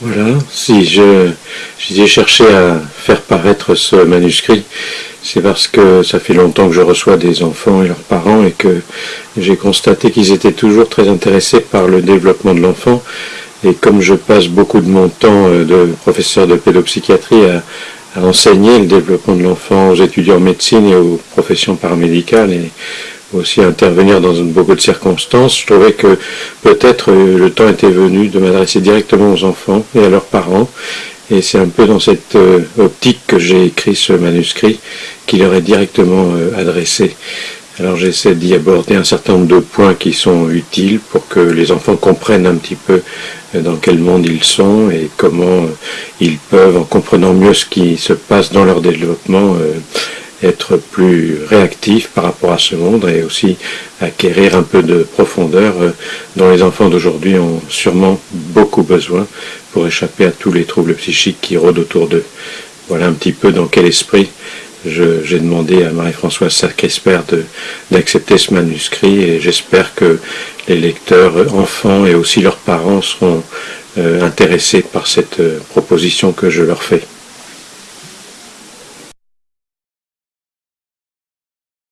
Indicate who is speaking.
Speaker 1: Voilà, si je j'ai cherché à faire paraître ce manuscrit, c'est parce que ça fait longtemps que je reçois des enfants et leurs parents et que j'ai constaté qu'ils étaient toujours très intéressés par le développement de l'enfant. Et comme je passe beaucoup de mon temps euh, de professeur de pédopsychiatrie à, enseigner le développement de l'enfant aux étudiants en médecine et aux professions paramédicales et aussi intervenir dans beaucoup de circonstances, je trouvais que peut-être euh, le temps était venu de m'adresser directement aux enfants et à leurs parents. Et c'est un peu dans cette euh, optique que j'ai écrit ce manuscrit qui leur est directement euh, adressé. Alors j'essaie d'y aborder un certain nombre de points qui sont utiles pour que les enfants comprennent un petit peu dans quel monde ils sont et comment ils peuvent, en comprenant mieux ce qui se passe dans leur développement, être plus réactif par rapport à ce monde et aussi acquérir un peu de profondeur euh, dont les enfants d'aujourd'hui ont sûrement beaucoup besoin pour échapper à tous les troubles psychiques qui rôdent autour d'eux. Voilà un petit peu dans quel esprit j'ai demandé à Marie-Françoise Sarcresper d'accepter ce manuscrit et j'espère que les lecteurs enfants et aussi leurs parents seront euh, intéressés par cette euh, proposition que je leur fais.